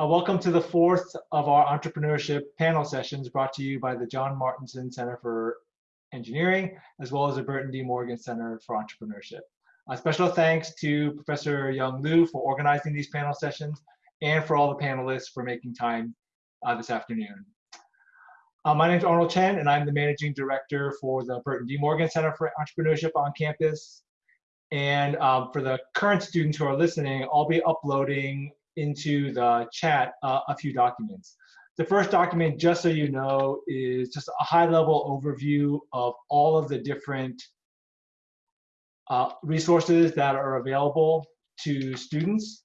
Uh, welcome to the fourth of our entrepreneurship panel sessions brought to you by the John Martinson Center for Engineering, as well as the Burton D. Morgan Center for Entrepreneurship. A special thanks to Professor Yung Lu for organizing these panel sessions and for all the panelists for making time uh, this afternoon. Uh, my name is Arnold Chen, and I'm the Managing Director for the Burton D. Morgan Center for Entrepreneurship on campus. And um, for the current students who are listening, I'll be uploading into the chat uh, a few documents. The first document, just so you know, is just a high level overview of all of the different uh, resources that are available to students.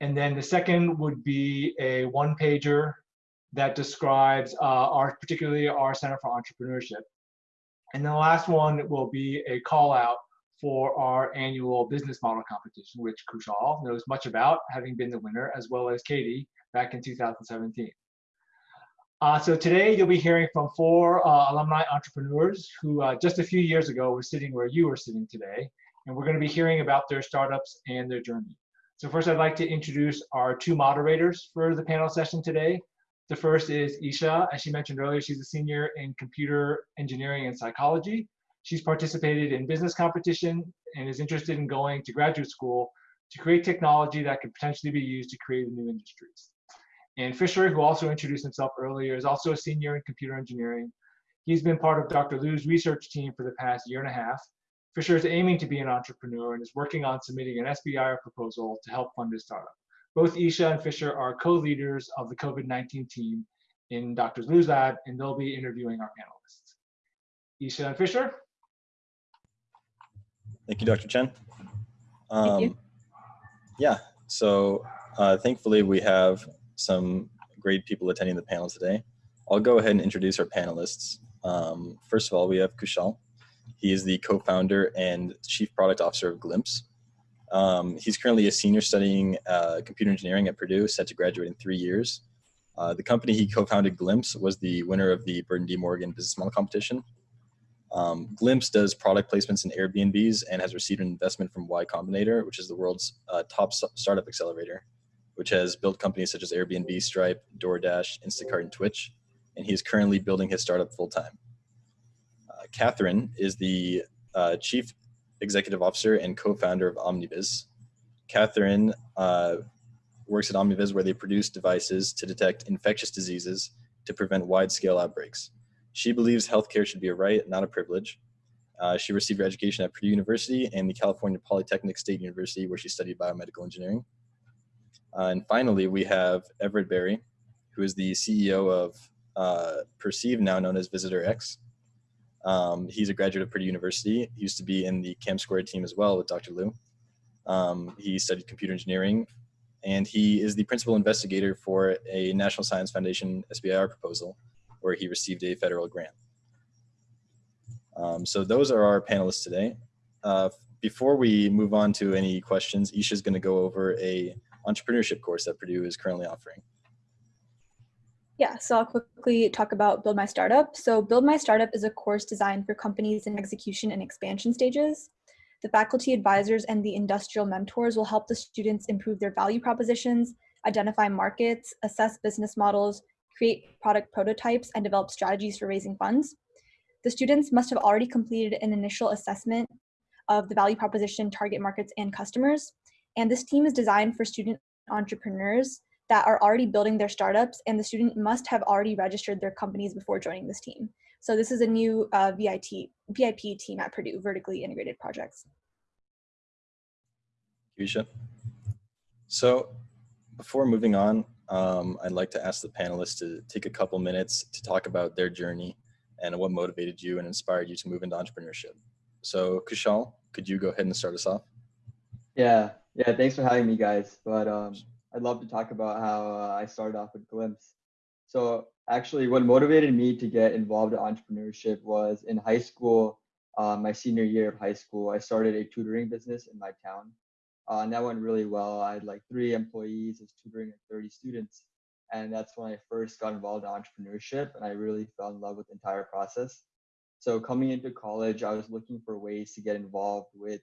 And then the second would be a one pager that describes uh, our, particularly our Center for Entrepreneurship. And then the last one will be a call out for our annual business model competition, which Kushal knows much about, having been the winner, as well as Katie back in 2017. Uh, so today you'll be hearing from four uh, alumni entrepreneurs who uh, just a few years ago were sitting where you are sitting today, and we're going to be hearing about their startups and their journey. So first I'd like to introduce our two moderators for the panel session today. The first is Isha, as she mentioned earlier, she's a senior in computer engineering and psychology. She's participated in business competition and is interested in going to graduate school to create technology that could potentially be used to create new industries. And Fisher, who also introduced himself earlier, is also a senior in computer engineering. He's been part of Dr. Lu's research team for the past year and a half. Fisher is aiming to be an entrepreneur and is working on submitting an SBIR proposal to help fund his startup. Both Isha and Fisher are co-leaders of the COVID-19 team in Dr. Lu's lab, and they'll be interviewing our panelists. Isha and Fisher, Thank you, Dr. Chen. Um, Thank you. Um, yeah, so uh, thankfully we have some great people attending the panel today. I'll go ahead and introduce our panelists. Um, first of all, we have Kushal. He is the co-founder and chief product officer of Glimpse. Um, he's currently a senior studying uh, computer engineering at Purdue, set to graduate in three years. Uh, the company he co-founded, Glimpse, was the winner of the Burton D. Morgan Business Model Competition um, Glimpse does product placements in Airbnbs and has received an investment from Y Combinator, which is the world's uh, top startup accelerator, which has built companies such as Airbnb, Stripe, DoorDash, Instacart, and Twitch. And he is currently building his startup full time. Uh, Catherine is the uh, chief executive officer and co-founder of OmniVis. Catherine uh, works at OmniVis where they produce devices to detect infectious diseases to prevent wide-scale outbreaks. She believes healthcare should be a right, not a privilege. Uh, she received her education at Purdue University and the California Polytechnic State University, where she studied biomedical engineering. Uh, and finally, we have Everett Berry, who is the CEO of uh, Perceive, now known as Visitor X. Um, he's a graduate of Purdue University. He used to be in the Cam Squared team as well with Dr. Lu. Um, he studied computer engineering, and he is the principal investigator for a National Science Foundation SBIR proposal where he received a federal grant. Um, so those are our panelists today. Uh, before we move on to any questions, Isha is going to go over a entrepreneurship course that Purdue is currently offering. Yeah, so I'll quickly talk about Build My Startup. So Build My Startup is a course designed for companies in execution and expansion stages. The faculty advisors and the industrial mentors will help the students improve their value propositions, identify markets, assess business models, create product prototypes, and develop strategies for raising funds. The students must have already completed an initial assessment of the value proposition, target markets, and customers. And this team is designed for student entrepreneurs that are already building their startups, and the student must have already registered their companies before joining this team. So this is a new uh, VIT, VIP team at Purdue, Vertically Integrated Projects. Keisha. So before moving on, um, I'd like to ask the panelists to take a couple minutes to talk about their journey and what motivated you and inspired you to move into entrepreneurship. So Kushal, could you go ahead and start us off? Yeah, yeah, thanks for having me guys. But um, I'd love to talk about how uh, I started off with Glimpse. So actually what motivated me to get involved in entrepreneurship was in high school, uh, my senior year of high school, I started a tutoring business in my town. Uh, and that went really well. I had like three employees, was tutoring like 30 students. And that's when I first got involved in entrepreneurship and I really fell in love with the entire process. So coming into college, I was looking for ways to get involved with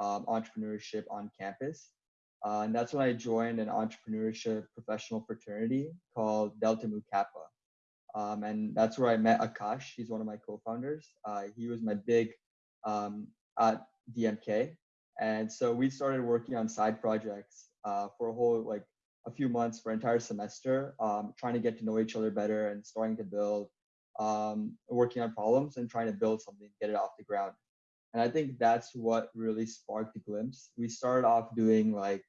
um, entrepreneurship on campus. Uh, and that's when I joined an entrepreneurship professional fraternity called Delta Mu Kappa. Um, and that's where I met Akash. He's one of my co-founders. Uh, he was my big um, at DMK. And so we started working on side projects uh, for a whole, like a few months for entire semester, um, trying to get to know each other better and starting to build, um, working on problems and trying to build something, get it off the ground. And I think that's what really sparked the glimpse. We started off doing like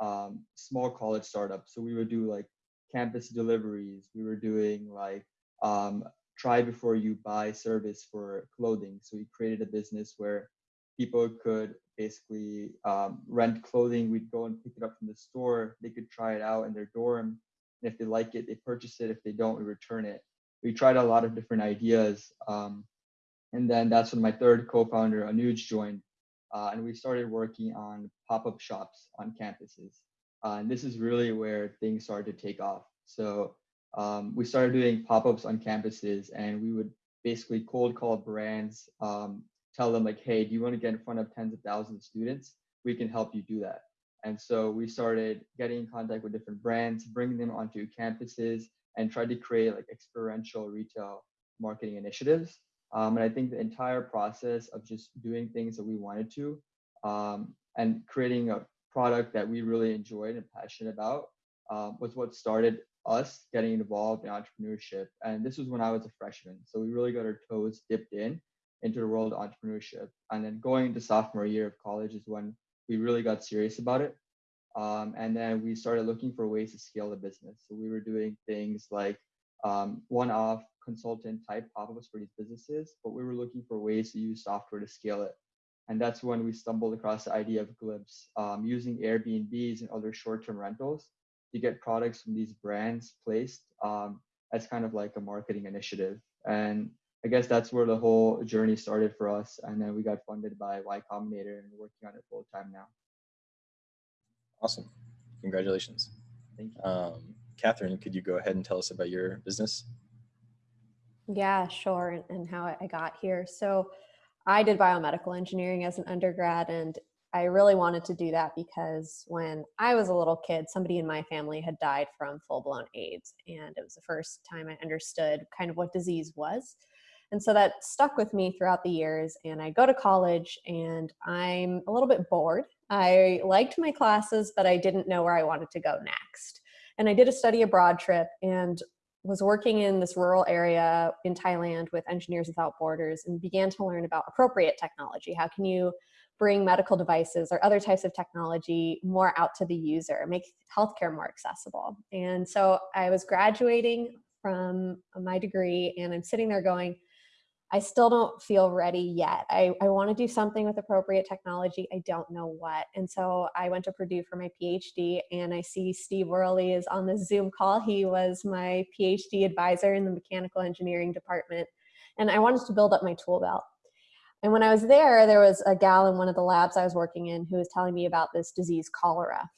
um, small college startups. So we would do like campus deliveries. We were doing like um, try before you buy service for clothing. So we created a business where people could basically um, rent clothing. We'd go and pick it up from the store. They could try it out in their dorm. And if they like it, they purchase it. If they don't, we return it. We tried a lot of different ideas. Um, and then that's when my third co-founder, Anuj, joined. Uh, and we started working on pop-up shops on campuses. Uh, and this is really where things started to take off. So um, we started doing pop-ups on campuses and we would basically cold call brands, um, tell them like, hey, do you want to get in front of tens of thousands of students? We can help you do that. And so we started getting in contact with different brands, bringing them onto campuses and tried to create like experiential retail marketing initiatives. Um, and I think the entire process of just doing things that we wanted to um, and creating a product that we really enjoyed and passionate about um, was what started us getting involved in entrepreneurship. And this was when I was a freshman. So we really got our toes dipped in into the world of entrepreneurship. And then going into sophomore year of college is when we really got serious about it. Um, and then we started looking for ways to scale the business. So we were doing things like um, one-off consultant type pop-ups for these businesses, but we were looking for ways to use software to scale it. And that's when we stumbled across the idea of Glimpse, um, using Airbnbs and other short-term rentals to get products from these brands placed um, as kind of like a marketing initiative. And I guess that's where the whole journey started for us. And then we got funded by Y Combinator and we're working on it full time now. Awesome. Congratulations. Thank you. Um, Catherine, could you go ahead and tell us about your business? Yeah, sure. And, and how I got here. So I did biomedical engineering as an undergrad, and I really wanted to do that because when I was a little kid, somebody in my family had died from full blown AIDS. And it was the first time I understood kind of what disease was. And so that stuck with me throughout the years. And I go to college and I'm a little bit bored. I liked my classes, but I didn't know where I wanted to go next. And I did a study abroad trip and was working in this rural area in Thailand with Engineers Without Borders and began to learn about appropriate technology. How can you bring medical devices or other types of technology more out to the user, make healthcare more accessible? And so I was graduating from my degree and I'm sitting there going, I still don't feel ready yet. I, I want to do something with appropriate technology. I don't know what. And so I went to Purdue for my PhD and I see Steve Wereley is on the Zoom call. He was my PhD advisor in the mechanical engineering department. And I wanted to build up my tool belt. And when I was there, there was a gal in one of the labs I was working in who was telling me about this disease, cholera.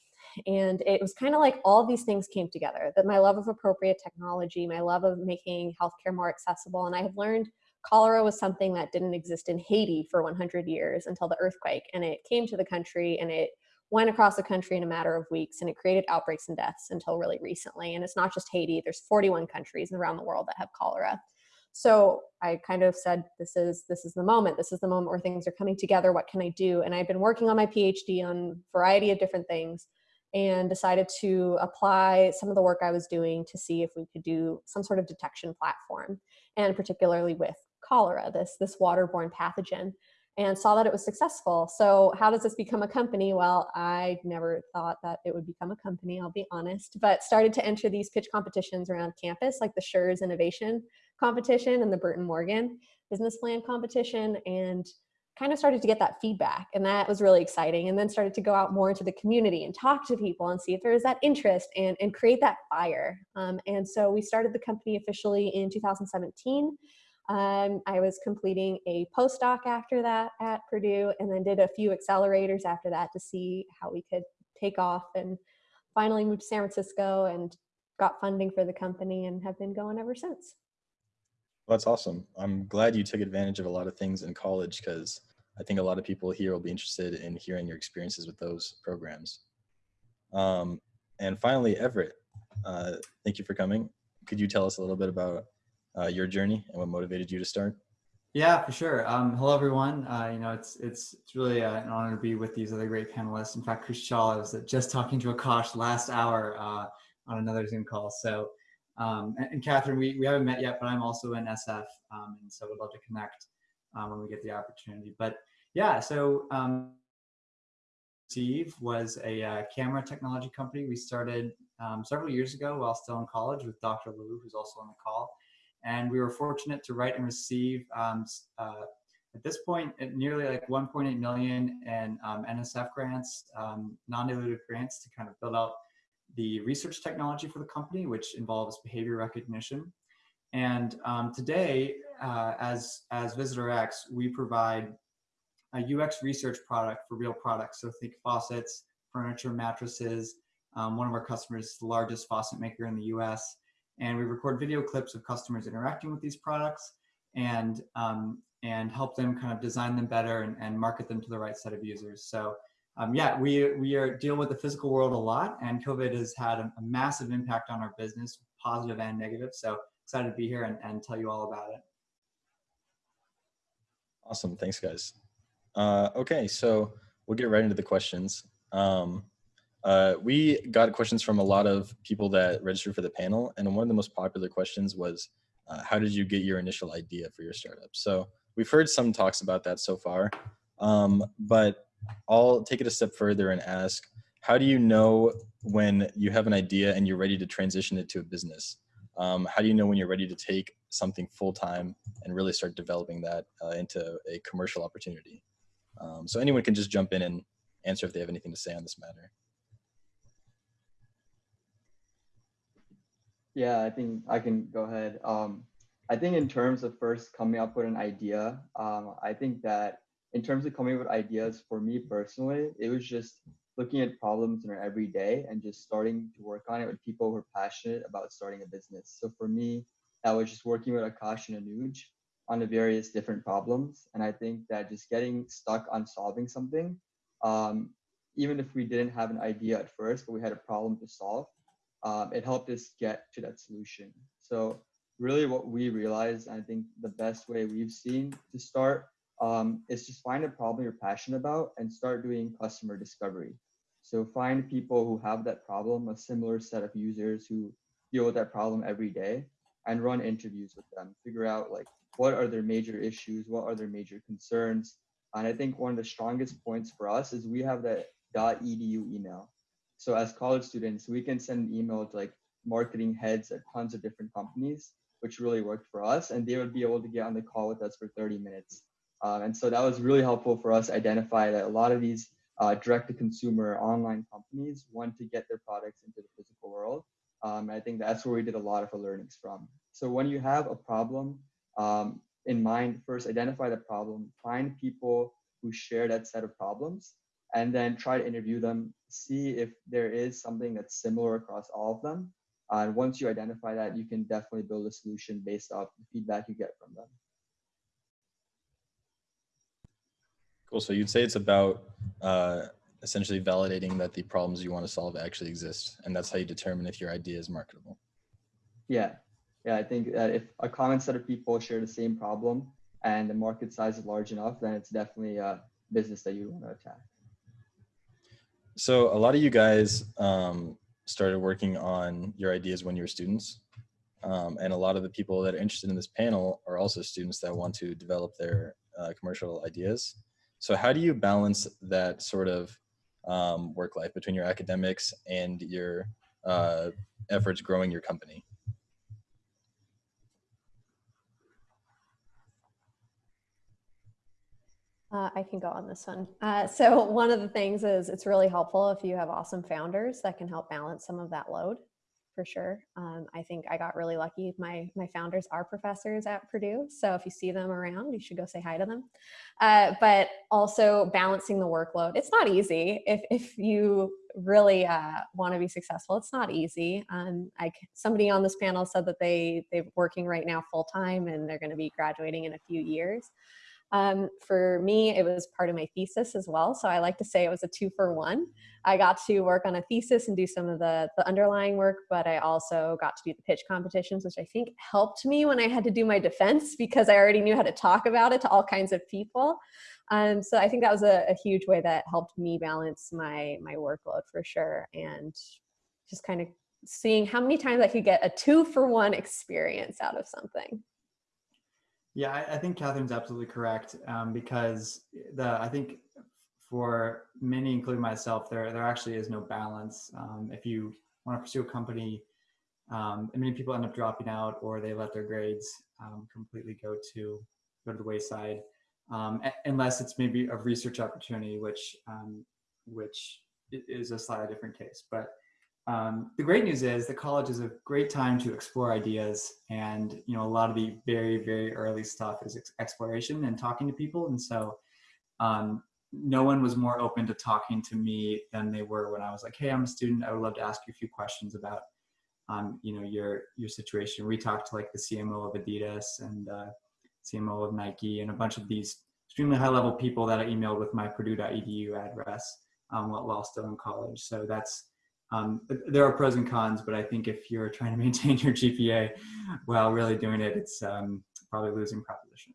And it was kind of like all these things came together that my love of appropriate technology, my love of making healthcare more accessible. And I have learned cholera was something that didn't exist in Haiti for 100 years until the earthquake. And it came to the country and it went across the country in a matter of weeks and it created outbreaks and deaths until really recently. And it's not just Haiti, there's 41 countries around the world that have cholera. So I kind of said, this is, this is the moment. This is the moment where things are coming together. What can I do? And I've been working on my PhD on a variety of different things and decided to apply some of the work I was doing to see if we could do some sort of detection platform, and particularly with cholera, this, this waterborne pathogen, and saw that it was successful. So how does this become a company? Well, I never thought that it would become a company, I'll be honest, but started to enter these pitch competitions around campus, like the Schurz Innovation Competition and the Burton Morgan Business Plan Competition, and kind of started to get that feedback and that was really exciting and then started to go out more into the community and talk to people and see if there was that interest and, and create that fire um, and so we started the company officially in 2017 um, I was completing a postdoc after that at Purdue and then did a few accelerators after that to see how we could take off and finally moved to San Francisco and got funding for the company and have been going ever since. Well, that's awesome. I'm glad you took advantage of a lot of things in college because I think a lot of people here will be interested in hearing your experiences with those programs. Um, and finally, Everett, uh, thank you for coming. Could you tell us a little bit about uh, your journey and what motivated you to start? Yeah, for sure. Um, hello, everyone. Uh, you know, it's it's it's really uh, an honor to be with these other great panelists. In fact, Kushal, I was just talking to Akash last hour uh, on another Zoom call. So, um, and, and, Catherine, we, we haven't met yet, but I'm also in SF, um, and so we'd love to connect um, when we get the opportunity. But yeah, so um, Perceive was a uh, camera technology company we started um, several years ago while still in college with Dr. Lu, who's also on the call. And we were fortunate to write and receive, um, uh, at this point, nearly like 1.8 million in um, NSF grants, um, non-dilutive grants to kind of build out the research technology for the company, which involves behavior recognition. And um, today, uh, as, as Visitor X, we provide a UX research product for real products. So think faucets, furniture, mattresses. Um, one of our customers is the largest faucet maker in the US. And we record video clips of customers interacting with these products and, um, and help them kind of design them better and, and market them to the right set of users. So um, yeah, we, we are dealing with the physical world a lot and COVID has had a, a, massive impact on our business, positive and negative. So excited to be here and, and tell you all about it. Awesome, thanks guys. Uh, okay, so we'll get right into the questions. Um, uh, we got questions from a lot of people that registered for the panel, and one of the most popular questions was, uh, how did you get your initial idea for your startup? So we've heard some talks about that so far, um, but I'll take it a step further and ask, how do you know when you have an idea and you're ready to transition it to a business? Um, how do you know when you're ready to take something full-time and really start developing that uh, into a commercial opportunity? Um, so anyone can just jump in and answer if they have anything to say on this matter. Yeah, I think I can go ahead. Um, I think in terms of first coming up with an idea, um, I think that in terms of coming up with ideas for me personally, it was just looking at problems in our everyday and just starting to work on it with people who are passionate about starting a business. So for me, that was just working with Akash and Anuj on the various different problems. And I think that just getting stuck on solving something, um, even if we didn't have an idea at first, but we had a problem to solve, um, it helped us get to that solution. So really what we realized, I think the best way we've seen to start um, is just find a problem you're passionate about and start doing customer discovery. So find people who have that problem, a similar set of users who deal with that problem every day and run interviews with them, figure out like what are their major issues, what are their major concerns. And I think one of the strongest points for us is we have that .edu email. So as college students, we can send an email to like marketing heads at tons of different companies, which really worked for us. And they would be able to get on the call with us for 30 minutes. Um, and so that was really helpful for us identify that a lot of these uh, direct to consumer online companies want to get their products into the physical world. Um, I think that's where we did a lot of our learnings from. So when you have a problem um, in mind, first identify the problem, find people who share that set of problems, and then try to interview them, see if there is something that's similar across all of them. Uh, and once you identify that, you can definitely build a solution based off the feedback you get from them. Cool. So you'd say it's about uh, essentially validating that the problems you want to solve actually exist, and that's how you determine if your idea is marketable. Yeah, yeah, I think that if a common set of people share the same problem and the market size is large enough, then it's definitely a business that you want to attack. So a lot of you guys um, started working on your ideas when you were students. Um, and a lot of the people that are interested in this panel are also students that want to develop their uh, commercial ideas. So how do you balance that sort of um, work life between your academics and your uh, efforts growing your company? Uh, I can go on this one. Uh, so one of the things is it's really helpful if you have awesome founders that can help balance some of that load for sure. Um, I think I got really lucky. My, my founders are professors at Purdue. So if you see them around, you should go say hi to them. Uh, but also balancing the workload. It's not easy if, if you really uh, want to be successful. It's not easy. Um, I, somebody on this panel said that they, they're working right now full time and they're going to be graduating in a few years. Um, for me, it was part of my thesis as well. So I like to say it was a two for one. I got to work on a thesis and do some of the, the underlying work, but I also got to do the pitch competitions, which I think helped me when I had to do my defense because I already knew how to talk about it to all kinds of people. Um, so I think that was a, a huge way that helped me balance my my workload for sure, and just kind of seeing how many times I could get a two for one experience out of something. Yeah, I, I think Catherine's absolutely correct um, because the I think for many, including myself, there there actually is no balance. Um, if you want to pursue a company, um, many people end up dropping out or they let their grades um, completely go to go to the wayside, um, unless it's maybe a research opportunity, which um, which is a slightly different case. But um, the great news is the college is a great time to explore ideas and you know a lot of the very very early stuff is exploration and talking to people. And so um, no one was more open to talking to me than they were when I was like hey I'm a student. I would love to ask you a few questions about um, you know your your situation. We talked to like the CMO of Adidas and uh, CMO of Nike and a bunch of these extremely high level people that I emailed with my purdue.edu address um, while still in college. So that's um, there are pros and cons, but I think if you're trying to maintain your GPA while really doing it, it's um, probably losing proposition.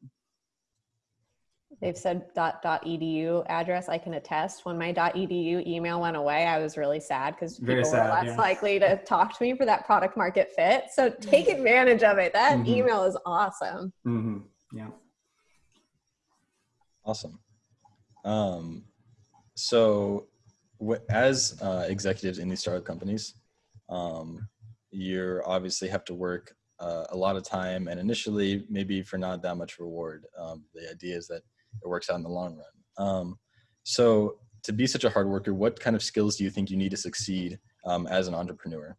They've said dot, dot edu address. I can attest. When my dot edu email went away, I was really sad because people sad, were less yeah. likely to talk to me for that product market fit. So take advantage of it. That mm -hmm. email is awesome. Mm -hmm. Yeah. Awesome. Um, so as uh, executives in these startup companies, um, you obviously have to work uh, a lot of time and initially maybe for not that much reward. Um, the idea is that it works out in the long run. Um, so to be such a hard worker, what kind of skills do you think you need to succeed um, as an entrepreneur?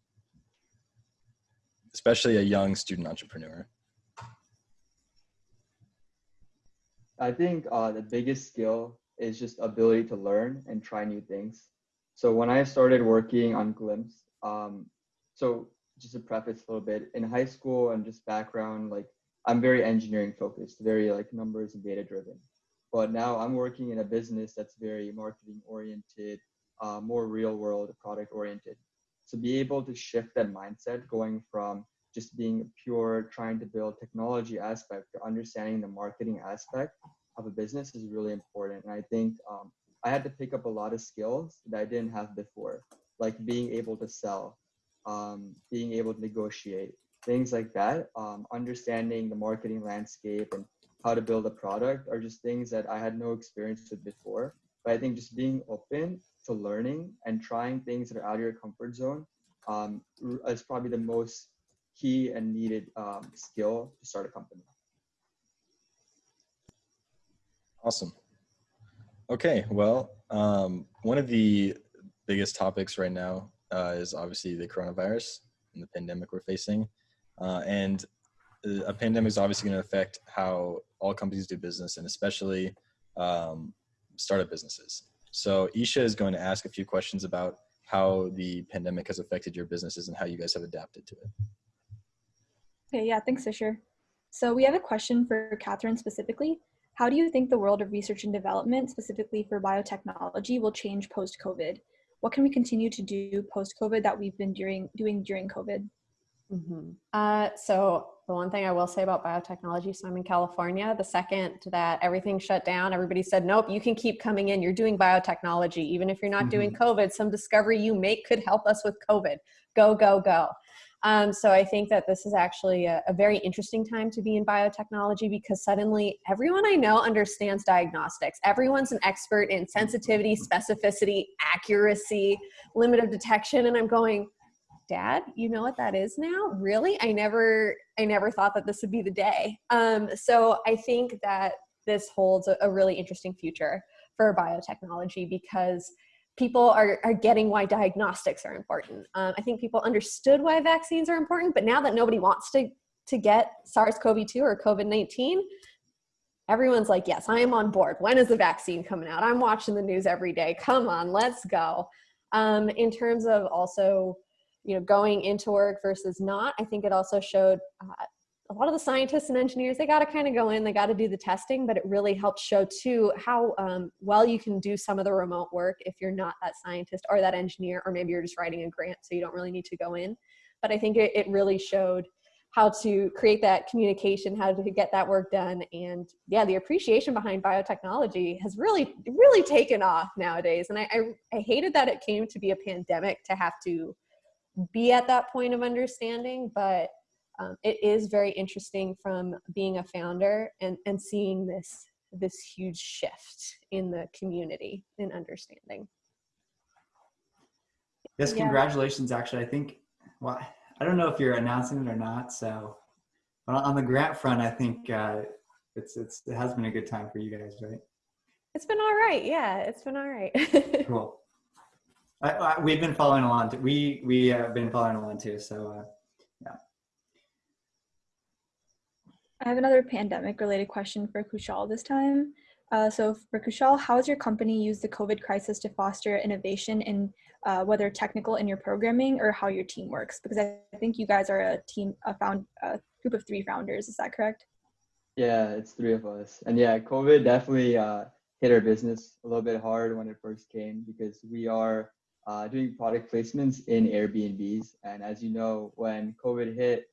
Especially a young student entrepreneur. I think uh, the biggest skill is just ability to learn and try new things. So when I started working on Glimpse, um, so just to preface a little bit, in high school and just background, like I'm very engineering focused, very like numbers and data driven. But now I'm working in a business that's very marketing oriented, uh, more real world product oriented. So be able to shift that mindset going from just being pure trying to build technology aspect to understanding the marketing aspect of a business is really important. And I think um, I had to pick up a lot of skills that I didn't have before, like being able to sell, um, being able to negotiate, things like that. Um, understanding the marketing landscape and how to build a product are just things that I had no experience with before. But I think just being open to learning and trying things that are out of your comfort zone um, is probably the most key and needed um, skill to start a company. Awesome. Okay, well, um, one of the biggest topics right now uh, is obviously the coronavirus and the pandemic we're facing. Uh, and a pandemic is obviously going to affect how all companies do business and especially um, startup businesses. So Isha is going to ask a few questions about how the pandemic has affected your businesses and how you guys have adapted to it. Okay, yeah, thanks, Fisher. So we have a question for Catherine specifically. How do you think the world of research and development, specifically for biotechnology, will change post-COVID? What can we continue to do post-COVID that we've been doing, doing during COVID? Mm -hmm. uh, so the one thing I will say about biotechnology, so I'm in California, the second that everything shut down, everybody said, nope, you can keep coming in. You're doing biotechnology. Even if you're not mm -hmm. doing mm-hmm. COVID, some discovery you make could help us with COVID. Go, go, go. Um, so I think that this is actually a, a, very interesting time to be in biotechnology because suddenly everyone I know understands diagnostics. Everyone's an expert in sensitivity, specificity, accuracy, limit of detection, and I'm going, Dad, you know what that is now? Really? I never, I never thought that this would be the day. Um, so I think that this holds a, a really interesting future for biotechnology because people are, are getting why diagnostics are important. Um, I think people understood why vaccines are important, but now that nobody wants to, to get SARS-CoV-2 or COVID-19, everyone's like, yes, I am on board. When is the vaccine coming out? I'm watching the news every day. Come on, let's go. Um, in terms of also, you know, going into work versus not, I think it also showed uh, a lot of the scientists and engineers they got to kind of go in they got to do the testing but it really helps show too how um, well you can do some of the remote work if you're not that scientist or that engineer or maybe you're just writing a grant so you don't really need to go in. But i think it, it really showed how to create that communication how to get that work done and yeah the appreciation behind biotechnology has really really taken off nowadays. And I, I, I hated that it came to be a pandemic to have to be at that point of understanding but um, it is very interesting from being a founder and, and seeing this this huge shift in the community in understanding. Yes, Yeah. congratulations. Actually, I think. Well, I don't know if you're announcing it or not. So, but on the grant front, I think uh, it's it's it has been a good time for you guys, right? It's been all right. Yeah, it's been all right. Cool. I, I, we've been following along. Too. We we have been following along too. So uh, I have another pandemic related question for Kushal this time. Uh, so for Kushal, how has your company used the COVID crisis to foster innovation in uh, whether technical in your programming or how your team works? Because I think you guys are a team, a found a group of three founders. Is that correct? Yeah, it's three of us. And yeah, COVID definitely uh, hit our business a little bit hard when it first came because we are uh, doing product placements in Airbnbs. And as you know, when COVID hit,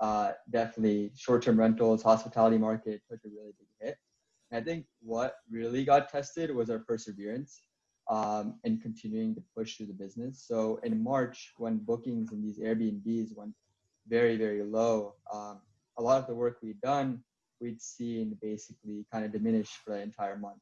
uh, definitely short-term rentals, hospitality market took a really big hit. And I think what really got tested was our perseverance um, in continuing to push through the business. So in March, when bookings in these Airbnbs went very, very low, um, a lot of the work we'd done, we'd seen basically kind of diminish for the entire month.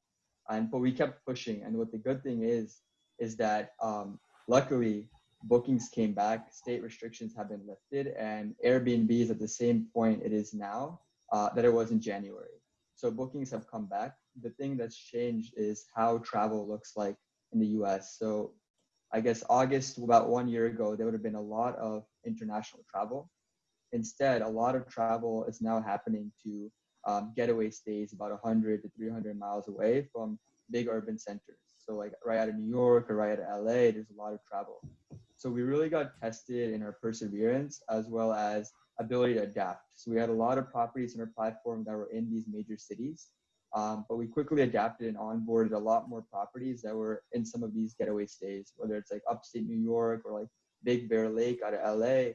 And but we kept pushing. And what the good thing is, is that um, luckily bookings came back, state restrictions have been lifted, and Airbnb is at the same point it is now uh, that it was in January. So bookings have come back. The thing that's changed is how travel looks like in the US. So I guess August, about one year ago, there would have been a lot of international travel. Instead, a lot of travel is now happening to um, getaway stays about 100 to 300 miles away from big urban centers. So like right out of New York or right out of LA, there's a lot of travel. So we really got tested in our perseverance as well as ability to adapt. So we had a lot of properties in our platform that were in these major cities, um, but we quickly adapted and onboarded a lot more properties that were in some of these getaway stays, whether it's like upstate New York or like Big Bear Lake out of LA.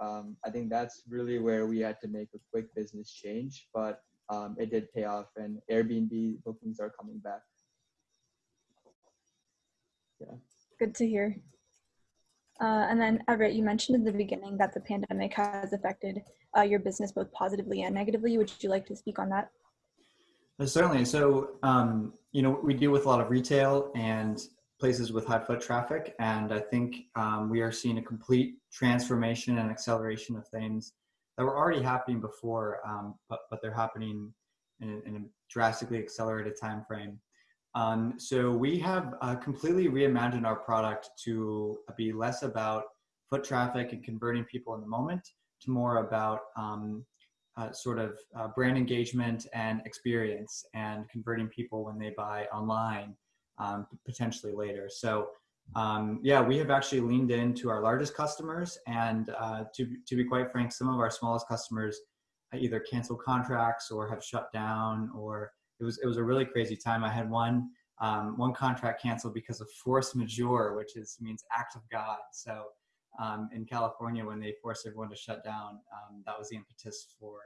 Um, I think that's really where we had to make a quick business change, but um, it did pay off and Airbnb bookings are coming back. Yeah. Good to hear. Uh, and then Everett, you mentioned in the beginning that the pandemic has affected uh, your business both positively and negatively. Would you like to speak on that? Uh, certainly. So um, you know we deal with a lot of retail and places with high foot traffic, and I think um, we are seeing a complete transformation and acceleration of things that were already happening before, um, but but they're happening in, in a drastically accelerated time frame. Um, so we have uh, completely reimagined our product to be less about foot traffic and converting people in the moment to more about um, uh, sort of uh, brand engagement and experience and converting people when they buy online um, potentially later. So um, yeah, we have actually leaned into our largest customers and uh, to, to be quite frank, some of our smallest customers either cancel contracts or have shut down or it was it was a really crazy time. I had one um, one contract canceled because of force majeure, which is means act of God. So um, in California, when they forced everyone to shut down, um, that was the impetus for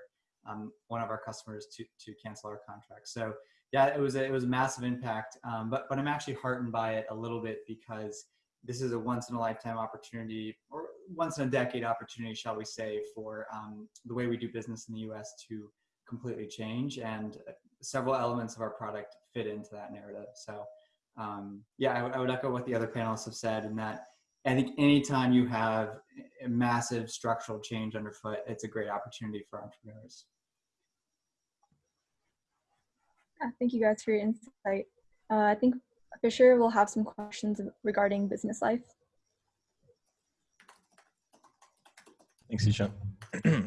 um, one of our customers to to cancel our contract. So yeah, it was a, it was a massive impact. Um, but but I'm actually heartened by it a little bit because this is a once in a lifetime opportunity or once in a decade opportunity, shall we say, for um, the way we do business in the U.S. to completely change and several elements of our product fit into that narrative. So um, yeah, I, I, would echo what the other panelists have said in that I think anytime you have a massive structural change underfoot, it's a great opportunity for entrepreneurs. Yeah, thank you guys for your insight. Uh, I think Fisher will have some questions regarding business life. Thanks, Isha.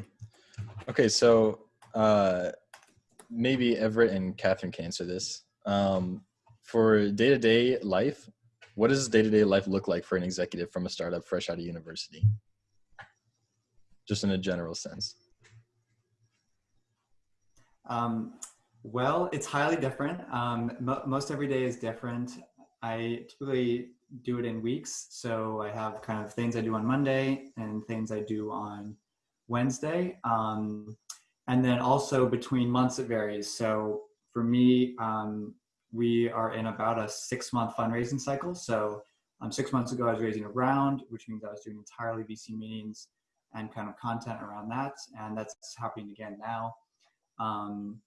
okay, so uh, maybe Everett and Catherine can answer this. Um, for day to day life, what does day to day life look like for an executive from a startup fresh out of university? Just in a general sense. Um, well, it's highly different. Um, mo- most every day is different. I typically do it in weeks. So I have kind of things I do on Monday and things I do on Wednesday. Um, and then also between months it varies. So for me, um, we are in about a six month fundraising cycle. So um, six months ago, I was raising a round, which means I was doing entirely VC meetings and kind of content around that. And that's happening again now. Um,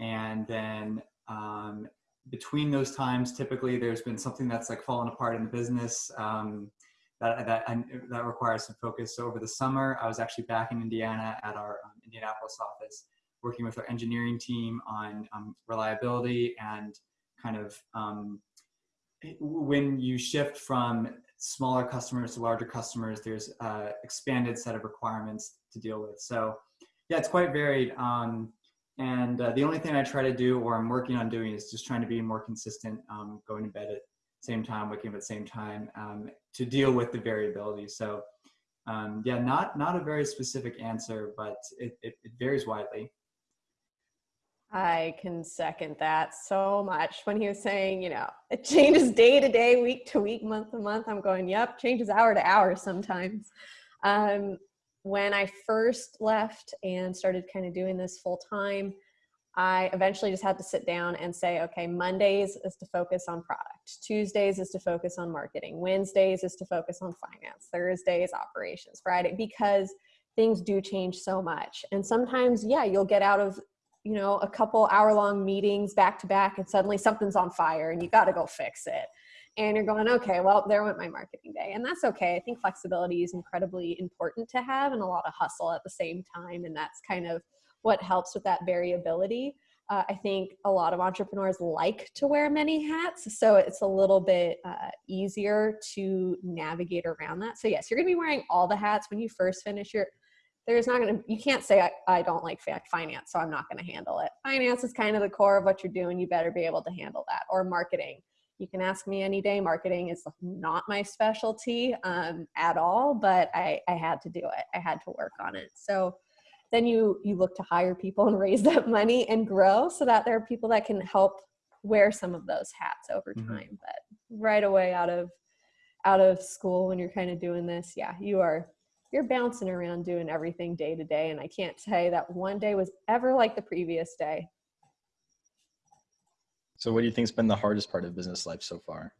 and then um, between those times, typically there's been something that's like fallen apart in the business um, that that that requires some focus. So over the summer, I was actually back in Indiana at our um, Indianapolis office, working with our engineering team on um, reliability and kind of um, when you shift from smaller customers to larger customers, there's a expanded set of requirements to deal with. So yeah, it's quite varied. Um, and uh, the only thing I try to do or I'm working on doing is just trying to be more consistent, um, going to bed at same time, waking up at the same time um, to deal with the variability. So um, yeah, not, not a very specific answer, but it, it, it varies widely. I can second that so much. When he was saying, you know, it changes day to day, week to week, month to month, I'm going, yep, changes hour to hour sometimes. Um, when I first left and started kind of doing this full time, I eventually just had to sit down and say, okay, Mondays is to focus on product, Tuesdays is to focus on marketing, Wednesdays is to focus on finance, Thursdays operations, Friday, because things do change so much. And sometimes, yeah, you'll get out of you know a couple hour long meetings back to back and suddenly something's on fire and you got to go fix it. And you're going okay well there went my marketing day. And that's okay. I think flexibility is incredibly important to have and a lot of hustle at the same time. And that's kind of what helps with that variability. Uh, i think a lot of entrepreneurs like to wear many hats so it's a little bit uh, easier to navigate around that. So yes you're going to be wearing all the hats. When you first finish your there's not going to you can't say I, I don't like finance so i'm not going to handle it. Finance is kind of the core of what you're doing. You better be able to handle that. Or marketing. You can ask me any day. Marketing is not my specialty um, at all but I, I had to do it. I had to work on it. So then you you look to hire people and raise that money and grow so that there are people that can help wear some of those hats over Mhm. time but right away out of out of school when you're kind of doing this yeah you are you're bouncing around doing everything day to day and i can't say that one day was ever like the previous day So, what do you think's been the hardest part of business life so far?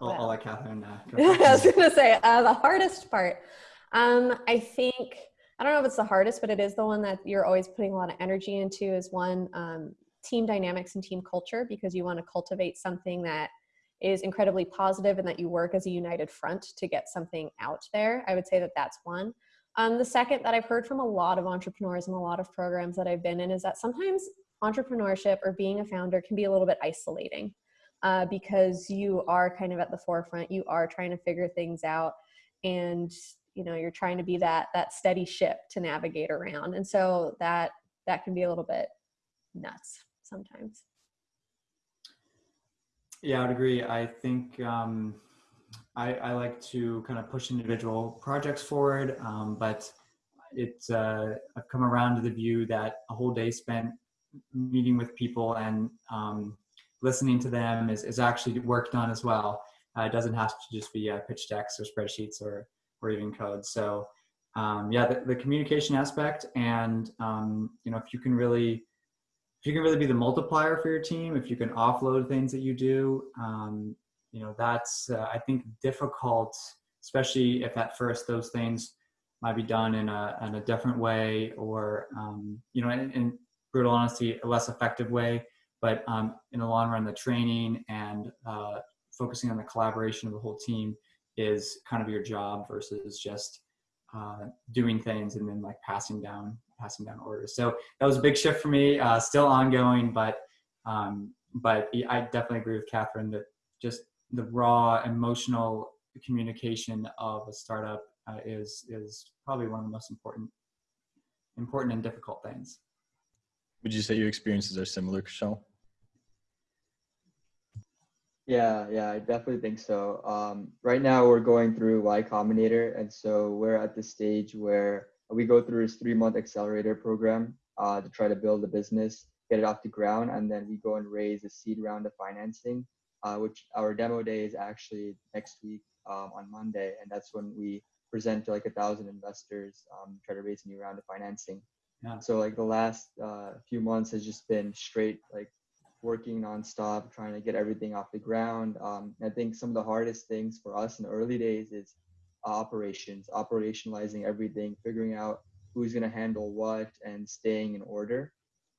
I'll, I'll let Catherine uh, I was gonna say uh, the hardest part. Um, I think I don't know if it's the hardest, but it is the one that you're always putting a lot of energy into. Is one um, team dynamics and team culture because you want to cultivate something that is incredibly positive and that you work as a united front to get something out there. I would say that that's one. Um, the second that I've heard from a lot of entrepreneurs and a lot of programs that I've been in is that sometimes entrepreneurship or being a founder can be a little bit isolating uh, because you are kind of at the forefront. You are trying to figure things out, and you know you're trying to be that that steady ship to navigate around. And so that that can be a little bit nuts sometimes. Yeah, I would agree. I think um, I, I like to kind of push individual projects forward, um, but it's uh, I've come around to the view that a whole day spent meeting with people and um, listening to them is, is actually work done as well. Uh, it doesn't have to just be uh, pitch decks or spreadsheets or or even code. So um, yeah, the, the communication aspect and um, you know if you can really if you can really be the multiplier for your team, if you can offload things that you do, um, you know, that's, uh, I think, difficult, especially if at first those things might be done in a, in a different way or, um, you know, in, in brutal honesty, a less effective way. But um, in the long run, the training and uh, focusing on the collaboration of the whole team is kind of your job versus just uh, doing things and then like passing down passing down orders. So that was a big shift for me. Uh, still ongoing, but um, but I definitely agree with Catherine that just the raw emotional communication of a startup uh, is is probably one of the most important important and difficult things. Would you say your experiences are similar, Kushal? Yeah, yeah, I definitely think so. Um, right now, we're going through Y Combinator, and so we're at the stage where we go through this three-month accelerator program uh, to try to build a business, get it off the ground, and then we go and raise a seed round of financing, uh, which our demo day is actually next week um, on Monday, and that's when we present to like a thousand investors, um, try to raise a new round of financing. Yeah. So like the last uh, few months has just been straight like working nonstop, trying to get everything off the ground. Um, I think some of the hardest things for us in the early days is operations, operationalizing everything, figuring out who's going to handle what, and staying in order,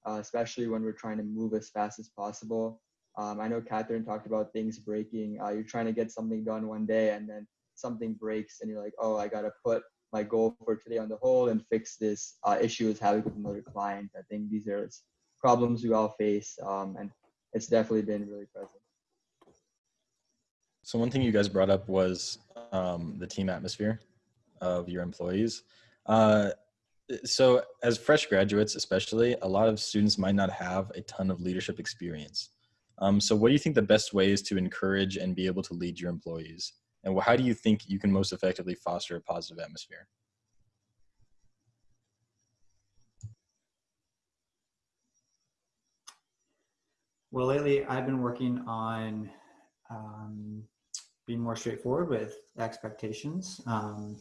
uh, especially when we're trying to move as fast as possible. Um, I know Catherine talked about things breaking. Uh, you're trying to get something done one day, and then something breaks, and you're like, oh, I got to put my goal for today on the hold and fix this uh, issue is having with another client. I think these are problems we all face, um, and it's definitely been really present. So one thing you guys brought up was um, the team atmosphere of your employees. Uh, so as fresh graduates, especially, a lot of students might not have a ton of leadership experience. Um, so what do you think the best way is to encourage and be able to lead your employees? And how do you think you can most effectively foster a positive atmosphere? Well, lately I've been working on um, being more straightforward with expectations. Um,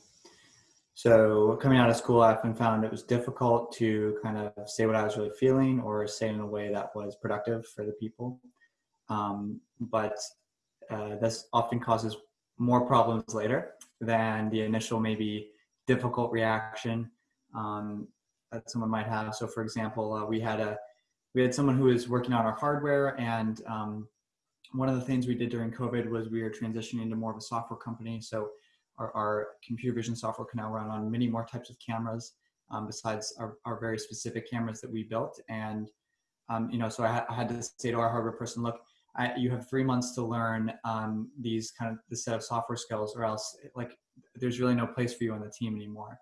so coming out of school, I often found it was difficult to kind of say what I was really feeling or say in a way that was productive for the people. Um, but uh, this often causes more problems later than the initial maybe difficult reaction um, that someone might have. So, for example, uh, we had a we had someone who was working on our hardware, and um, one of the things we did during COVID was we were transitioning to more of a software company. So, our, our computer vision software can now run on many more types of cameras um, besides our, our very specific cameras that we built. And um, you know, so I, ha- I had to say to our hardware person, look, I, you have three months to learn um, these kind of the set of software skills, or else like there's really no place for you on the team anymore.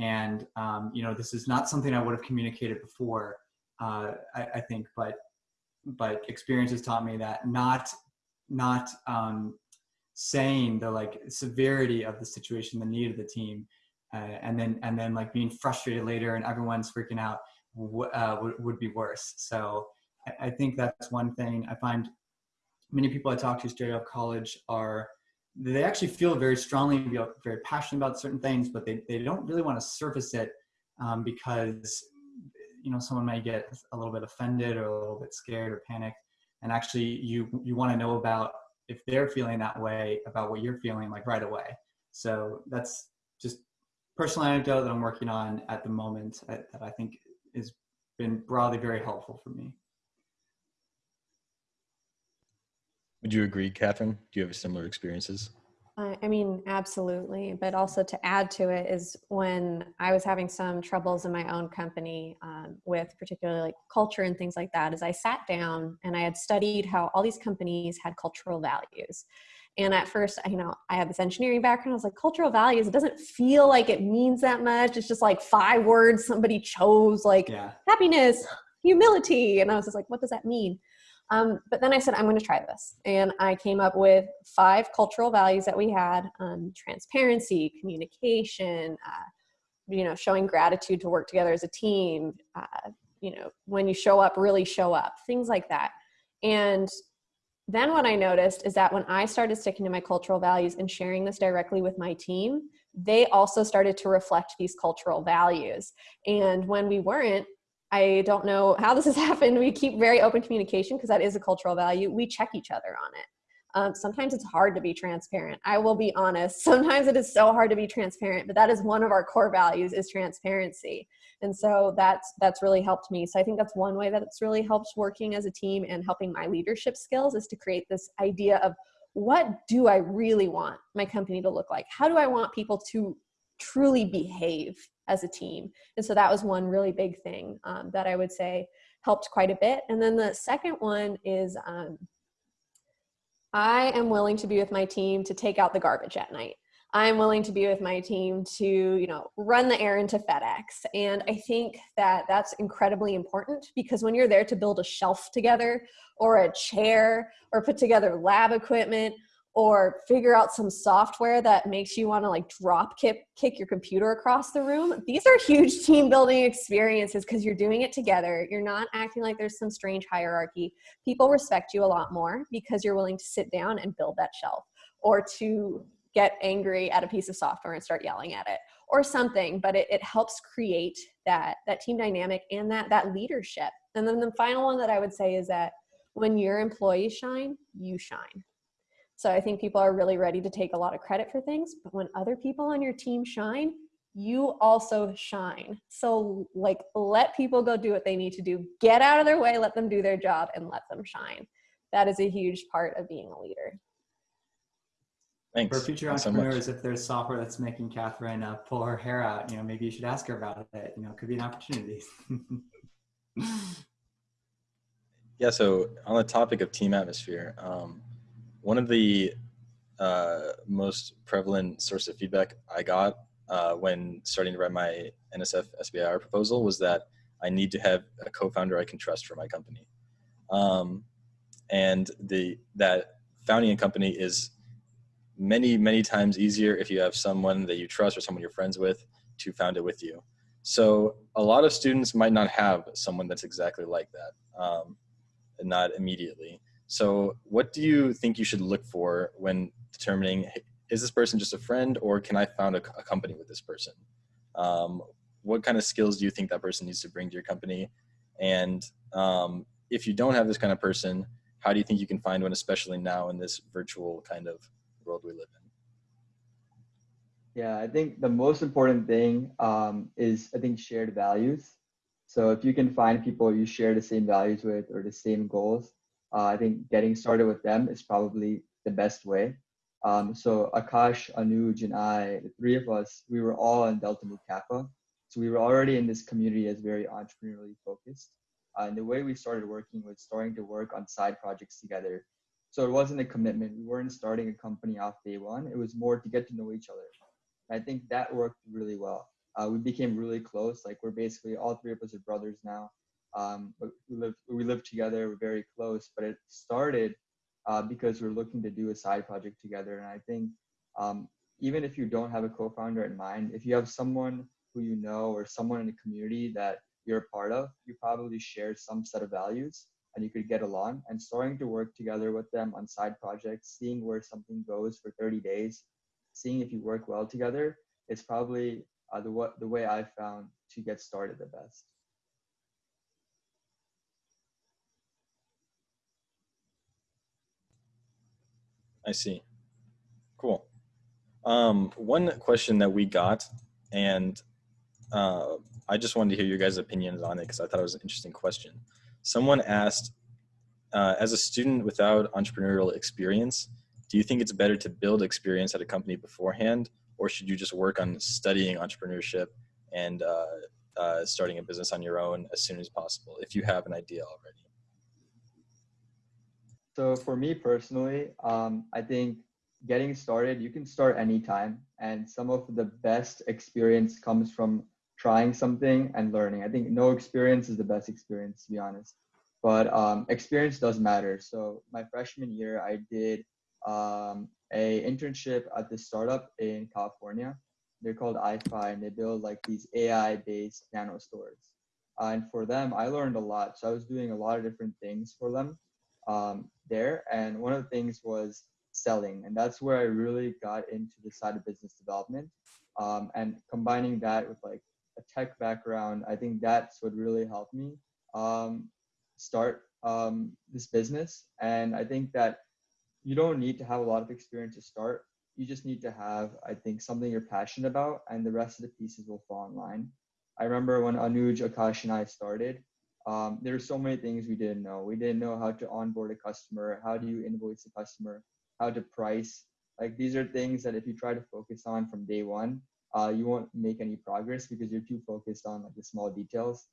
And um, you know, this is not something I would have communicated before. Uh, I, I, think, but but experience has taught me that not not um, saying the like severity of the situation, the need of the team, uh, and then and then like being frustrated later and everyone's freaking out uh, would, would be worse. So I, I think that's one thing I find many people I talk to straight out of college are they actually feel very strongly, very passionate about certain things, but they, they don't really want to surface it um, because you know someone might get a little bit offended or a little bit scared or panicked. And actually, you you want to know about if they're feeling that way about what you're feeling like right away. So that's just personal anecdote that I'm working on at the moment uh, that I think has been broadly very helpful for me. Would you agree, Catherine? Do you have similar experiences? I mean, absolutely. But also to add to it is when I was having some troubles in my own company um, with particularly like culture and things like that, is I sat down and I had studied how all these companies had cultural values. And at first, you know, I had this engineering background. I was like, cultural values, it doesn't feel like it means that much. It's just like five words somebody chose, like yeah. happiness, humility. And I was just like, what does that mean? Um, but then I said, I'm going to try this. And I came up with five cultural values that we had um, transparency, communication, uh, you know, showing gratitude to work together as a team, uh, you know, when you show up, really show up, things like that. And then what I noticed is that when I started sticking to my cultural values and sharing this directly with my team, they also started to reflect these cultural values. And when we weren't, I don't know how this has happened. We keep very open communication because that is a cultural value. We check each other on it. Um, sometimes it's hard to be transparent. I will be honest. Sometimes it is so hard to be transparent, but that is one of our core values is transparency. And so that's that's really helped me. So I think that's one way that it's really helped working as a team and helping my leadership skills is to create this idea of what do I really want my company to look like? How do I want people to truly behave as a team. And so that was one really big thing um, that I would say helped quite a bit. And then the second one is um, I am willing to be with my team to take out the garbage at night. I'm willing to be with my team to, you know, run the errand to FedEx. And I think that that's incredibly important because when you're there to build a shelf together or a chair or put together lab equipment or figure out some software that makes you want to like drop kick, kick your computer across the room. These are huge team building experiences because you're doing it together. You're not acting like there's some strange hierarchy. People respect you a lot more because you're willing to sit down and build that shelf or to get angry at a piece of software and start yelling at it or something but it, it helps create that that team dynamic and that that leadership and then the final one that i would say is that when your employees shine you shine so I think people are really ready to take a lot of credit for things, but when other people on your team shine, you also shine. So like let people go do what they need to do. Get out of their way, let them do their job and let them shine. That is a huge part of being a leader. Thanks. For future Thanks so entrepreneurs, if there's software that's making Catherine uh, pull her hair out, you know, maybe you should ask her about it. You know, it could be an opportunity. Yeah, so on the topic of team atmosphere, um, one of the uh, most prevalent source of feedback I got uh, when starting to write my NSF SBIR proposal was that I need to have a co-founder I can trust for my company. Um, and the that founding a company is many, many times easier if you have someone that you trust or someone you're friends with to found it with you. So a lot of students might not have someone that's exactly like that, um, not immediately. So what do you think you should look for when determining, is this person just a friend or can I found a, a company with this person? Um, what kind of skills do you think that person needs to bring to your company? And um, if you don't have this kind of person, how do you think you can find one, especially now in this virtual kind of world we live in? Yeah, I think the most important thing um, is I think shared values. So if you can find people you share the same values with or the same goals, uh, I think getting started with them is probably the best way. Um, so Akash, Anuj, and I, the three of us, we were all in Delta Mu Kappa. So we were already in this community as very entrepreneurially focused. Uh, and the way we started working was starting to work on side projects together. So it wasn't a commitment. We weren't starting a company off day one. It was more to get to know each other. I think that worked really well. Uh, we became really close. Like we're basically all three of us are brothers now. Um, we live we live together. We're very close. But it started uh, because we're looking to do a side project together. And I think um, even if you don't have a co-founder in mind, if you have someone who you know or someone in the community that you're a part of, you probably share some set of values and you could get along. And starting to work together with them on side projects, seeing where something goes for 30 days, seeing if you work well together is probably uh, the, the way I found to get started the best. I see. Cool. Um, one question that we got, and uh, I just wanted to hear your guys' opinions on it because I thought it was an interesting question. Someone asked, uh, as a student without entrepreneurial experience, do you think it's better to build experience at a company beforehand, or should you just work on studying entrepreneurship and uh, uh starting a business on your own as soon as possible if you have an idea already? So for me personally, um, I think getting started, you can start anytime. And some of the best experience comes from trying something and learning. I think no experience is the best experience, to be honest. But um, experience does matter. So my freshman year, I did um, a internship at this startup in California. They're called iFi, and they build like these AI-based nano stores. Uh, and for them, I learned a lot. So I was doing a lot of different things for them um, there. And one of the things was selling. And that's where I really got into the side of business development. Um, and combining that with like a tech background, I think that's what really helped me um, start um, this business. And I think that you don't need to have a lot of experience to start. You just need to have, I think, something you're passionate about, and the rest of the pieces will fall in line. I remember when Anuj, Akash, and I started, um, there are so many things we didn't know. We didn't know how to onboard a customer, how do you invoice a customer, how to price. Like these are things that if you try to focus on from day one, uh, you won't make any progress because you're too focused on like the small details.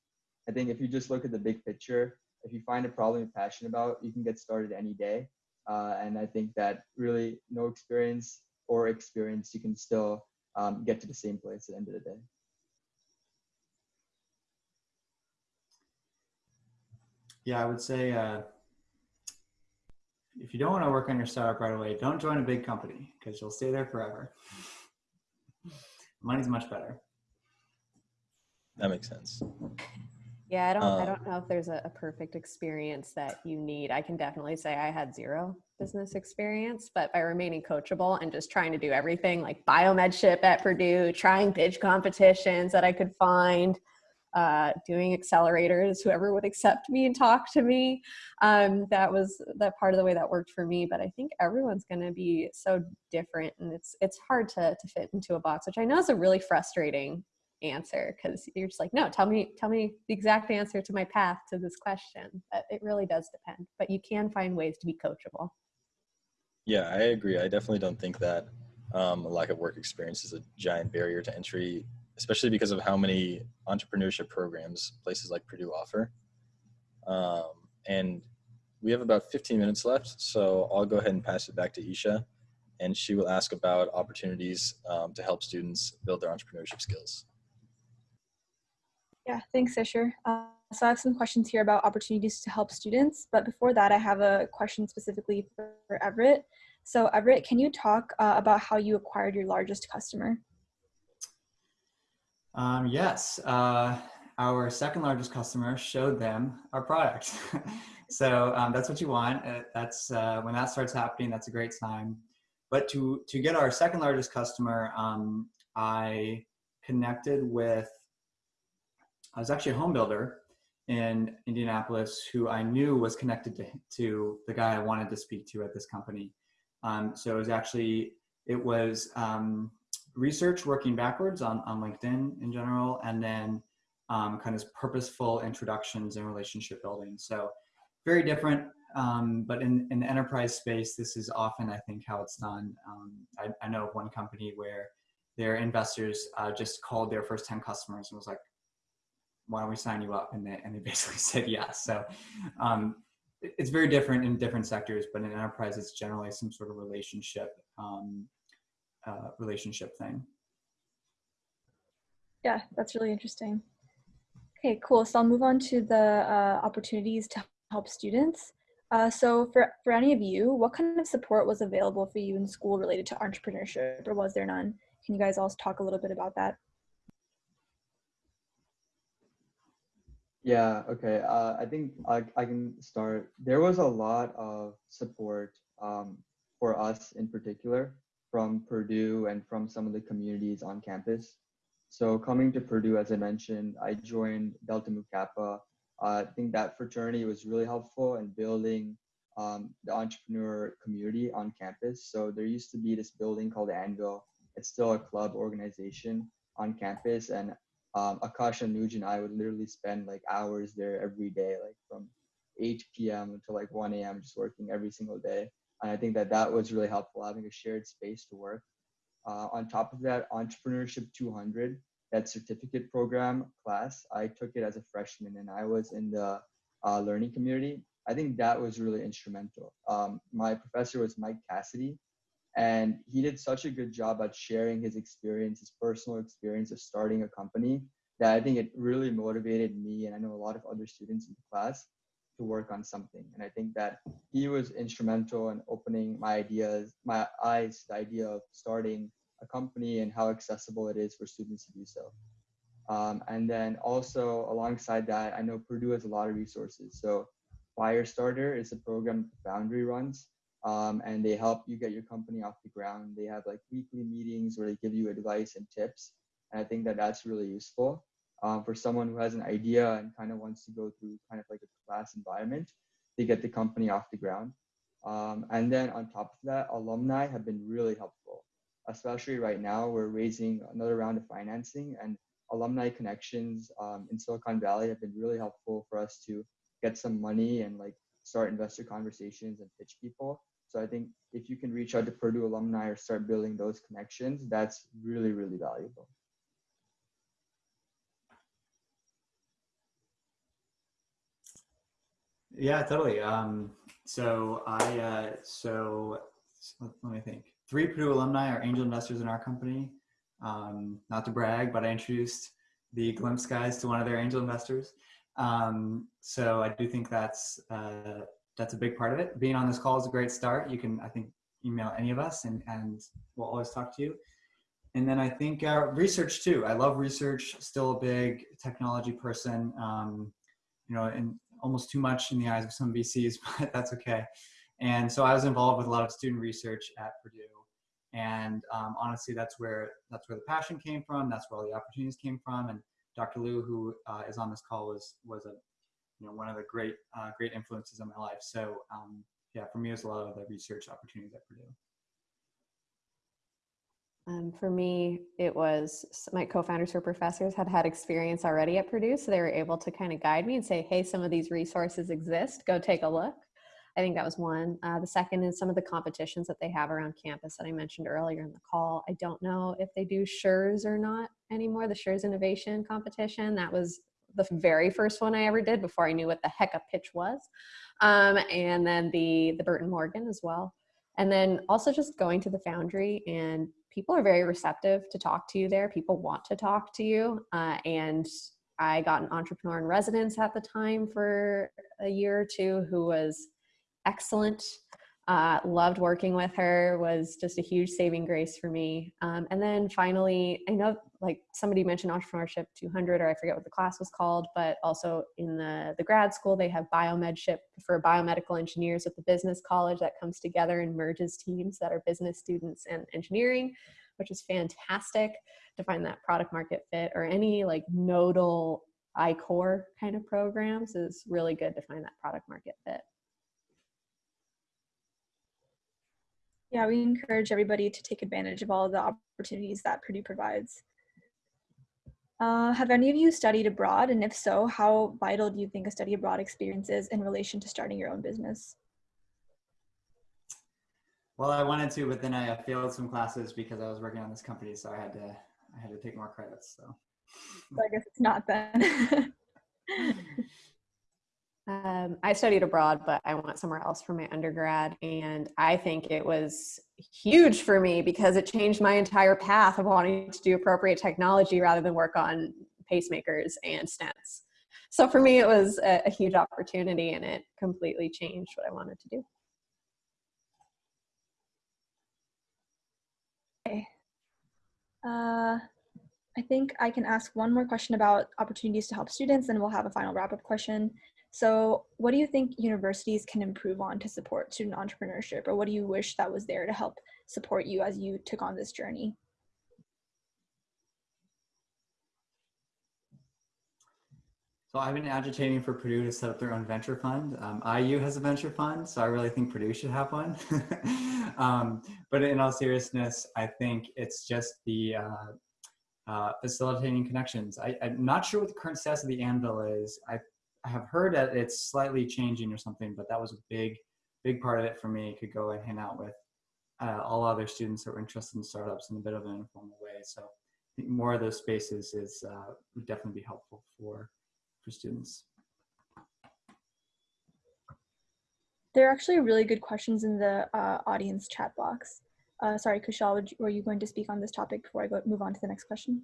I think if you just look at the big picture, if you find a problem you're passionate about, you can get started any day. Uh, and I think that really no experience or experience, you can still um, get to the same place at the end of the day. Yeah, I would say uh, if you don't want to work on your startup right away, don't join a big company because you'll stay there forever. Money's much better. That makes sense. Yeah, I don't. I Um, don't know if there's a, a perfect experience that you need. I can definitely say I had zero business experience, but by remaining coachable and just trying to do everything like biomedship at Purdue, trying pitch competitions that I could find, uh, doing accelerators, whoever would accept me and talk to me. Um, that was that part of the way that worked for me. But I think everyone's going to be so different, and it's it's hard to to fit into a box, which I know is a really frustrating answer because you're just like no tell me tell me the exact answer to my path to this question but it really does depend but you can find ways to be coachable Yeah, I agree. I definitely don't think that um, a lack of work experience is a giant barrier to entry, especially because of how many entrepreneurship programs places like Purdue offer. Um, and we have about 15 minutes left, so I'll go ahead and pass it back to Isha, and she will ask about opportunities um, to help students build their entrepreneurship skills. Yeah, thanks, Isha. Uh, so I have some questions here about opportunities to help students, but before that, I have a question specifically for, Everett. So Everett, can you talk uh, about how you acquired your largest customer? Um, yes, uh, our second largest customer showed them our product. so um, that's what you want. Uh, that's uh, when that starts happening. That's a great sign. But to to get our second largest customer, um, I connected with. I was actually a home builder in Indianapolis who I knew was connected to, to the guy I wanted to speak to at this company. Um, so it was actually it was um, research working backwards on, on LinkedIn in general, and then um, kind of purposeful introductions and relationship building. So very different, um, but in, in the enterprise space, this is often, I think, how it's done. Um, I, I know of one company where their investors uh, just called their first 10 customers and was like, why don't we sign you up? And they, and they basically said yes. So um, it's very different in different sectors, but in enterprise, it's generally some sort of relationship um, uh, relationship thing. Yeah, that's really interesting. Okay, cool. So I'll move on to the uh, opportunities to help students. Uh, so for, for any of you, what kind of support was available for you in school related to entrepreneurship or was there none? Can you guys all talk a little bit about that? Yeah, okay. Uh, I think I, I can start. There was a lot of support um, for us in particular from Purdue and from some of the communities on campus. So coming to Purdue, as I mentioned, I joined Delta Mu Kappa. Uh, I think that fraternity was really helpful in building um, the entrepreneur community on campus. So there used to be this building called Anvil. It's still a club organization on campus, and um, Akash and Nuj and I would literally spend like hours there every day, like from 8 p.m. until like 1 a.m. just working every single day. And I think that that was really helpful having a shared space to work. Uh, on top of that, Entrepreneurship 200, that certificate program class, I took it as a freshman and I was in the uh, learning community. I think that was really instrumental. Um, my professor was Mike Cassidy, and he did such a good job at sharing his experience, his personal experience of starting a company, that I think it really motivated me and I know a lot of other students in the class to work on something. And I think that he was instrumental in opening my ideas, my eyes the idea of starting a company and how accessible it is for students to do so. Um, and then also alongside that, I know Purdue has a lot of resources. So Firestarter is a program Foundry runs, um, and they help you get your company off the ground. They have like weekly meetings where they give you advice and tips. And I think that that's really useful um, for someone who has an idea and kind of wants to go through kind of like a class environment to get the company off the ground. Um, and then on top of that, alumni have been really helpful, especially right now. We're raising another round of financing, and alumni connections um, in Silicon Valley have been really helpful for us to get some money and like start investor conversations and pitch people. So I think if you can reach out to Purdue alumni or start building those connections, that's really, really valuable. Yeah, totally. Um, so I, uh, so let, let me think. three Purdue alumni are angel investors in our company. Um, not to brag, but I introduced the Glimpse guys to one of their angel investors. Um, so I do think that's uh, that's a big part of it. Being on this call is a great start. You can, I think, email any of us, and and we'll always talk to you. And then I think uh, research too. I love research. Still a big technology person. Um, you know, and almost too much in the eyes of some VCs, but that's okay. And so I was involved with a lot of student research at Purdue. And um, honestly, that's where that's where the passion came from. That's where all the opportunities came from. And Dr. Lu, who uh, is on this call, was was a you know one of the great uh, great influences in my life. So um, yeah, for me, it was a lot of the research opportunities at Purdue. Um, for me, it was my co-founders who are professors had had experience already at Purdue, so they were able to kind of guide me and say, "Hey, some of these resources exist. Go take a look." I think that was one. Uh, the second is some of the competitions that they have around campus that I mentioned earlier in the call. I don't know if they do SURES or not anymore. The SURES Innovation Competition that was the very first one I ever did before I knew what the heck a pitch was, um, and then the the Burton Morgan as well, and then also just going to the Foundry and people are very receptive to talk to you there. People want to talk to you. Uh, and I got an entrepreneur in residence at the time for a year or two who was excellent. Uh, loved working with her was just a huge saving grace for me. Um, and then finally, I know like somebody mentioned entrepreneurship 200 or I forget what the class was called, but also in the, the grad school, they have biomedship for biomedical engineers at the business college that comes together and merges teams that are business students and engineering, which is fantastic to find that product market fit or any like nodal I-Corps kind of programs is really good to find that product market fit. Yeah, we encourage everybody to take advantage of all the opportunities that Purdue provides. Uh, have any of you studied abroad? And if so, how vital do you think a study abroad experience is in relation to starting your own business? Well, I wanted to, but then I failed some classes because I was working on this company, so I had to I had to take more credits. So, so I guess it's not then. Um, I studied abroad, but I went somewhere else for my undergrad. And I think it was huge for me because it changed my entire path of wanting to do appropriate technology rather than work on pacemakers and stents. So for me, it was a, a huge opportunity and it completely changed what I wanted to do. Okay. Uh, I think I can ask one more question about opportunities to help students, and we'll have a final wrap up question. So what do you think universities can improve on to support student entrepreneurship or what do you wish that was there to help support you as you took on this journey? So I've been agitating for Purdue to set up their own venture fund. Um, IU has a venture fund, so I really think Purdue should have one. um, but in all seriousness, I think it's just the uh, uh, facilitating connections. I, am not sure what the current status of the Anvil is. I I have heard that it's slightly changing or something, but that was a big, big part of it for me. Could go and hang out with uh, all other students that were interested in startups in a bit of an informal way. So I think more of those spaces is uh, would definitely be helpful for for students. There are actually really good questions in the uh, audience chat box. Uh, sorry, Kushal, you, were you going to speak on this topic before I go move on to the next question?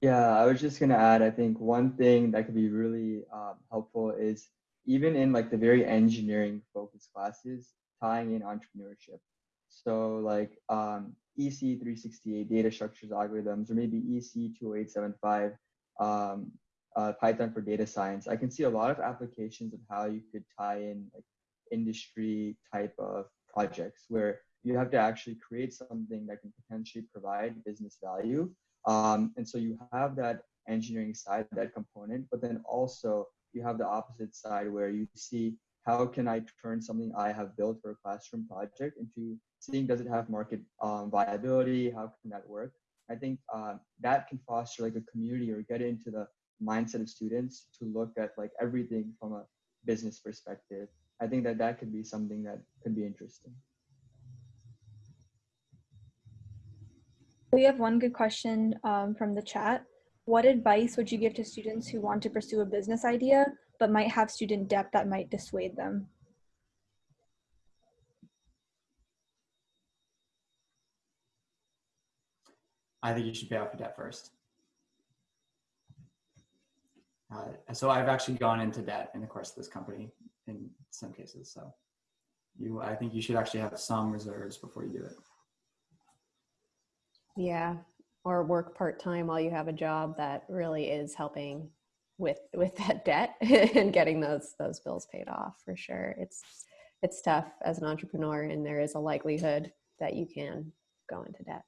Yeah, I was just gonna add, I think one thing that could be really um, helpful is even in like the very engineering focused classes, tying in entrepreneurship. So like um, EC 368 data structures algorithms, or maybe EC 20875 um, uh, Python for data science. I can see a lot of applications of how you could tie in like industry type of projects where you have to actually create something that can potentially provide business value um, and so you have that engineering side, that component, but then also you have the opposite side where you see how can I turn something I have built for a classroom project into seeing does it have market um, viability? How can that work? I think uh, that can foster like a community or get into the mindset of students to look at like everything from a business perspective. I think that that could be something that could be interesting. We have one good question um, from the chat. What advice would you give to students who want to pursue a business idea but might have student debt that might dissuade them? I think you should pay off your debt first. Uh, so I've actually gone into debt in the course of this company in some cases. So you, I think you should actually have some reserves before you do it. Yeah, or work part time while you have a job that really is helping with with that debt and getting those those bills paid off for sure. It's it's tough as an entrepreneur, and there is a likelihood that you can go into debt.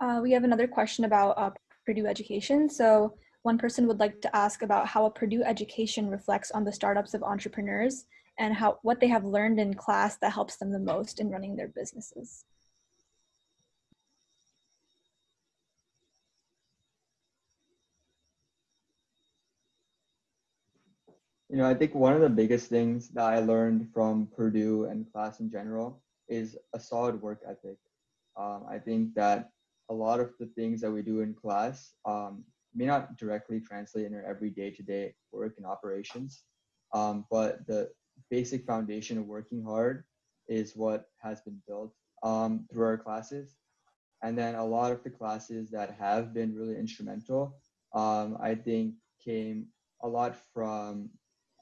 Uh, we have another question about uh, Purdue education. So one person would like to ask about how a Purdue education reflects on the startups of entrepreneurs and how what they have learned in class that helps them the most in running their businesses. You know, I think one of the biggest things that I learned from Purdue and class in general is a solid work ethic. Um, I think that a lot of the things that we do in class um, may not directly translate in our every day-to-day work and operations, um, but the basic foundation of working hard is what has been built um, through our classes. And then a lot of the classes that have been really instrumental, um, I think came a lot from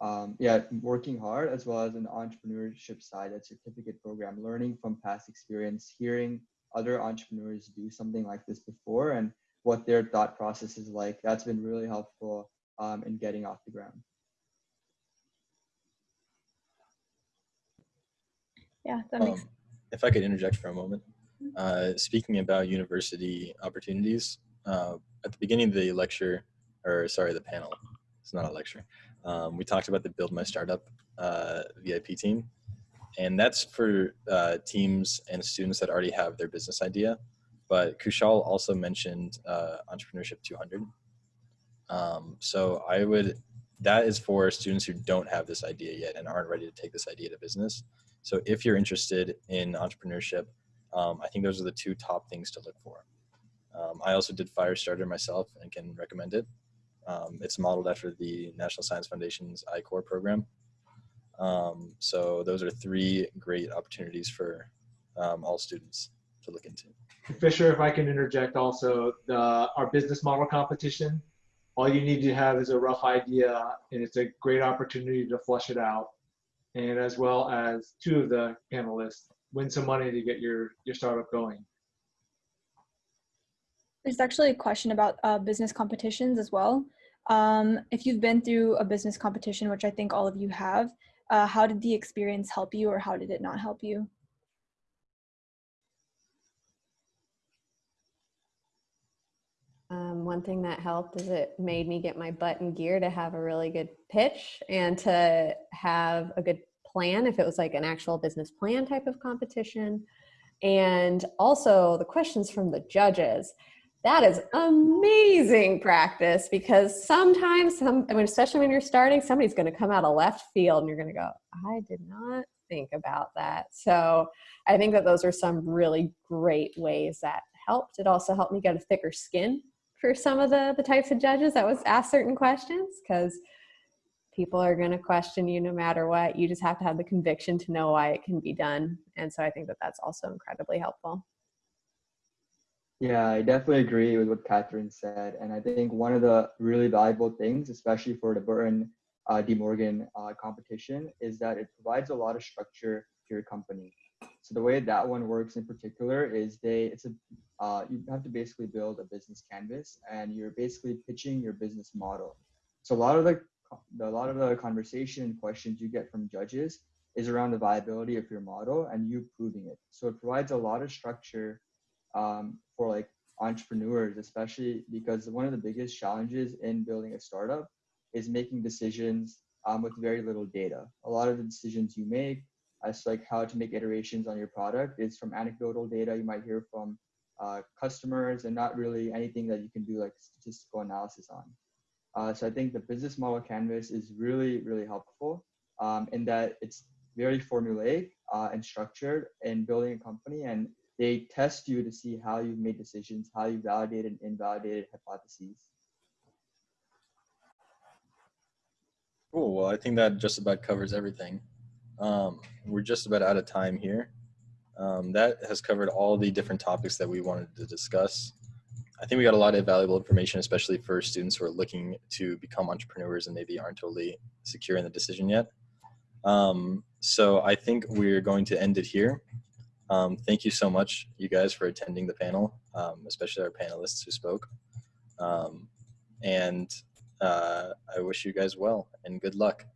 um, yeah, working hard as well as an entrepreneurship side, that certificate program, learning from past experience, hearing other entrepreneurs do something like this before and what their thought process is like. That's been really helpful um, in getting off the ground. Yeah, that makes Um, if I could interject for a moment, uh, speaking about university opportunities, uh, at the beginning of the lecture, or sorry, the panel, it's not a lecture, um, we talked about the Build My Startup uh, VIP team. And that's for uh, teams and students that already have their business idea. But Kushal also mentioned uh, Entrepreneurship 200. Um, so I would, that is for students who don't have this idea yet and aren't ready to take this idea to business. So if you're interested in entrepreneurship, um, I think those are the two top things to look for. Um, I also did Firestarter myself and can recommend it. Um, it's modeled after the National Science Foundation's I-Corps program. Um, so those are three great opportunities for um, all students to look into. Fisher, if I can interject also, the, our business model competition, all you need to have is a rough idea and it's a great opportunity to flush it out. And as well as two of the panelists win some money to get your, your startup going. There's actually a question about uh, business competitions as well. Um, if you've been through a business competition, which I think all of you have, uh, how did the experience help you or how did it not help you? Um, one thing that helped is it made me get my butt in gear to have a really good pitch and to have a good plan if it was like an actual business plan type of competition. And also the questions from the judges. That is amazing practice because sometimes, some, I mean, especially when you're starting, somebody's going to come out of left field and you're going to go, I did not think about that. So I think that those are some really great ways that helped. It also helped me get a thicker skin for some of the the types of judges that was asked certain questions because people are going to question you no matter what. You just have to have the conviction to know why it can be done. And so i think that that's also incredibly helpful. Yeah i definitely agree with what catherine said. And i think one of the really valuable things especially for the burton uh, D. Morgan uh, competition is that it provides a lot of structure to your company so the way that one works in particular is they it's a uh, you have to basically build a business canvas and you're basically pitching your business model. So a lot of the a lot of the conversation and questions you get from judges is around the viability of your model and you proving it. So it provides a lot of structure um, for like entrepreneurs, especially because one of the biggest challenges in building a startup is making decisions um, with very little data. A lot of the decisions you make as like how to make iterations on your product is from anecdotal data you might hear from uh, customers and not really anything that you can do like statistical analysis on. Uh, so I think the business model canvas is really, really helpful um, in that it's very formulaic uh, and structured in building a company and they test you to see how you've made decisions, how you validated and invalidated hypotheses. Cool. Well, I think that just about covers everything. Um, we're just about out of time here. Um, that has covered all the different topics that we wanted to discuss. I think we got a lot of valuable information, especially for students who are looking to become entrepreneurs and maybe aren't totally secure in the decision yet. Um, so I think we're going to end it here. Um, thank you so much, you guys, for attending the panel, um, especially our panelists who spoke. Um, and uh, I wish you guys well and good luck.